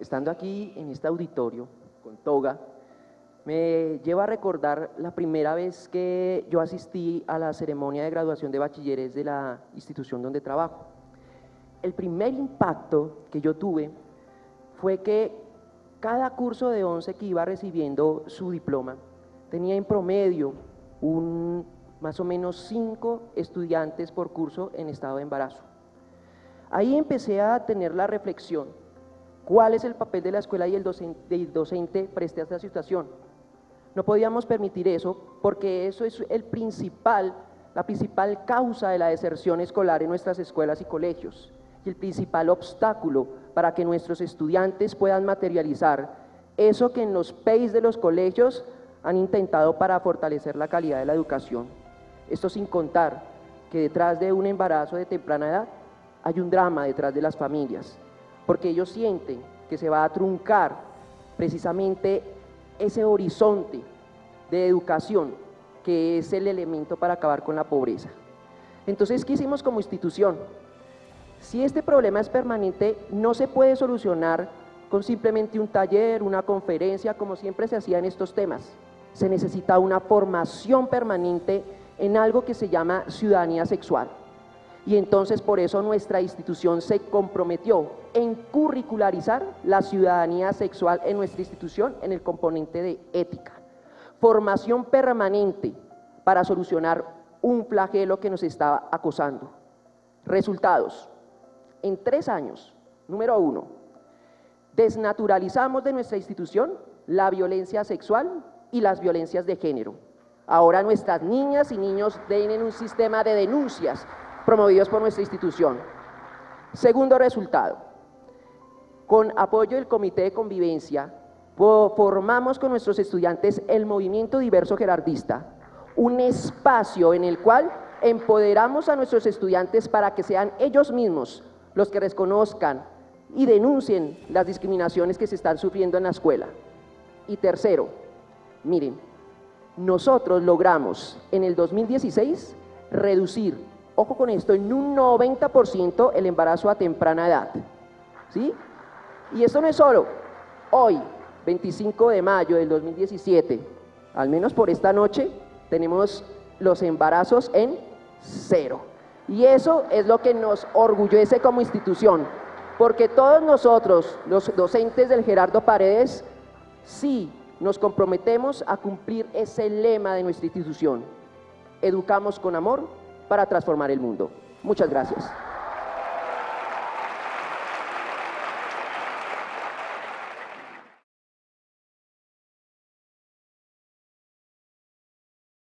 estando aquí en este auditorio con toga, me lleva a recordar la primera vez que yo asistí a la ceremonia de graduación de bachilleres de la institución donde trabajo. El primer impacto que yo tuve fue que cada curso de 11 que iba recibiendo su diploma tenía en promedio un, más o menos cinco estudiantes por curso en estado de embarazo. Ahí empecé a tener la reflexión, ¿cuál es el papel de la escuela y el docente, del docente frente a esta situación? No podíamos permitir eso porque eso es el principal, la principal causa de la deserción escolar en nuestras escuelas y colegios y el principal obstáculo para que nuestros estudiantes puedan materializar eso que en los PEIs de los colegios han intentado para fortalecer la calidad de la educación. Esto sin contar que detrás de un embarazo de temprana edad hay un drama detrás de las familias, porque ellos sienten que se va a truncar precisamente ese horizonte de educación que es el elemento para acabar con la pobreza. Entonces, ¿qué hicimos como institución? Si este problema es permanente, no se puede solucionar con simplemente un taller, una conferencia, como siempre se hacía en estos temas. Se necesita una formación permanente en algo que se llama ciudadanía sexual. Y entonces por eso nuestra institución se comprometió en curricularizar la ciudadanía sexual en nuestra institución en el componente de ética. Formación permanente para solucionar un flagelo que nos estaba acosando. Resultados. En tres años, número uno, desnaturalizamos de nuestra institución la violencia sexual y las violencias de género. Ahora nuestras niñas y niños tienen un sistema de denuncias promovidos por nuestra institución. Segundo resultado, con apoyo del Comité de Convivencia, formamos con nuestros estudiantes el Movimiento Diverso Gerardista, un espacio en el cual empoderamos a nuestros estudiantes para que sean ellos mismos los que reconozcan y denuncien las discriminaciones que se están sufriendo en la escuela. Y tercero, miren, nosotros logramos en el 2016 reducir ojo con esto, en un 90% el embarazo a temprana edad. ¿Sí? Y esto no es solo hoy, 25 de mayo del 2017, al menos por esta noche, tenemos los embarazos en cero. Y eso es lo que nos orgullece como institución, porque todos nosotros, los docentes del Gerardo Paredes, sí nos comprometemos a cumplir ese lema de nuestra institución. Educamos con amor, para transformar el mundo. Muchas gracias.